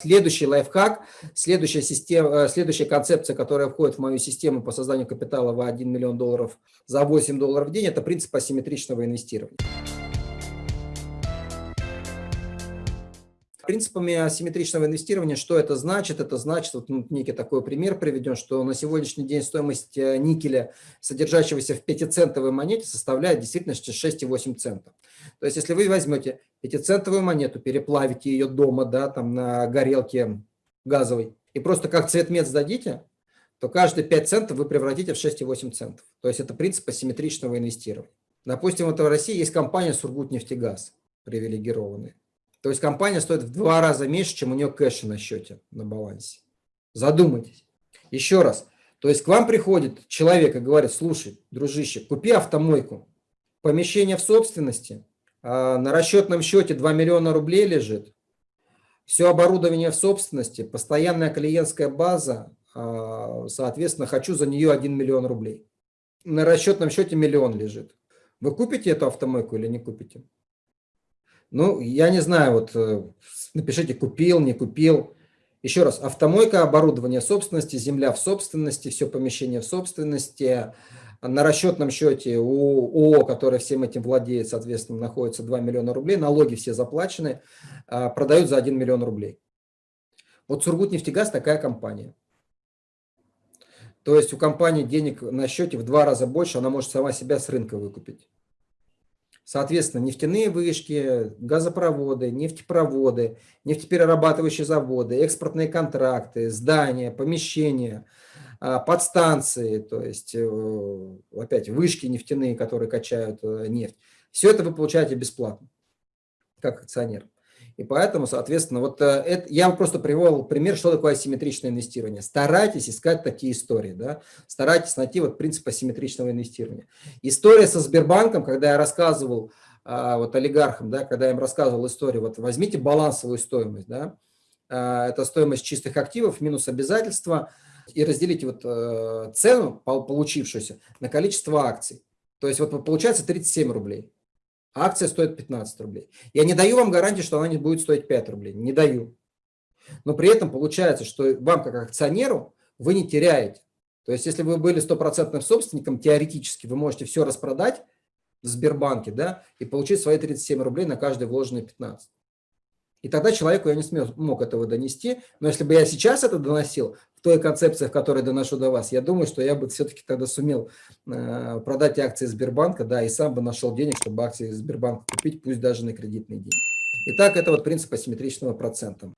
Следующий лайфхак, следующая, система, э, следующая концепция, которая входит в мою систему по созданию капитала в 1 миллион долларов за 8 долларов в день, это принцип асимметричного инвестирования. Принципами асимметричного инвестирования, что это значит? Это значит, вот ну, некий такой пример приведен, что на сегодняшний день стоимость э, никеля, содержащегося в 5-центовой монете, составляет действительно 6,8 центов. То есть, если вы возьмете 5-центовую монету, переплавите ее дома, да, там на горелке газовой, и просто как цвет мед сдадите, то каждые 5 центов вы превратите в 6,8 центов. То есть, это принцип асимметричного инвестирования. Допустим, вот в России есть компания «Сургутнефтегаз» привилегированная. То есть компания стоит в два раза меньше, чем у нее кэша на счете, на балансе. Задумайтесь. Еще раз. То есть к вам приходит человек и говорит, слушай, дружище, купи автомойку. Помещение в собственности, а на расчетном счете 2 миллиона рублей лежит, все оборудование в собственности, постоянная клиентская база, а, соответственно, хочу за нее 1 миллион рублей. На расчетном счете миллион лежит. Вы купите эту автомойку или не купите? Ну, я не знаю, вот э, напишите, купил, не купил. Еще раз, автомойка, оборудование собственности, земля в собственности, все помещение в собственности. На расчетном счете у ООО, который всем этим владеет, соответственно, находится 2 миллиона рублей, налоги все заплачены, а, продают за 1 миллион рублей. Вот Сургутнефтегаз такая компания. То есть у компании денег на счете в два раза больше, она может сама себя с рынка выкупить. Соответственно, нефтяные вышки, газопроводы, нефтепроводы, нефтеперерабатывающие заводы, экспортные контракты, здания, помещения, а, подстанции, то есть э, опять вышки нефтяные, которые качают э, нефть. Все это вы получаете бесплатно, как акционер. И поэтому, соответственно, вот э, это, я просто привел пример, что такое асимметричное инвестирование. Старайтесь искать такие истории, да? старайтесь найти вот принцип асимметричного инвестирования. История со Сбербанком, когда я рассказывал а, вот олигархам, да, когда я им рассказывал историю, вот возьмите балансовую стоимость, да? а, это стоимость чистых активов минус обязательства, и разделите вот э, цену, получившуюся, на количество акций. То есть вот получается 37 рублей акция стоит 15 рублей. Я не даю вам гарантии, что она не будет стоить 5 рублей. Не даю. Но при этом получается, что вам как акционеру вы не теряете. То есть если вы были стопроцентным собственником, теоретически вы можете все распродать в Сбербанке да, и получить свои 37 рублей на каждые вложенные 15. И тогда человеку я не смог, мог этого донести. Но если бы я сейчас это доносил, той концепции, в которой доношу до вас, я думаю, что я бы все-таки тогда сумел э, продать акции Сбербанка, да, и сам бы нашел денег, чтобы акции Сбербанка купить, пусть даже на кредитные деньги. Итак, это вот принцип асимметричного процента.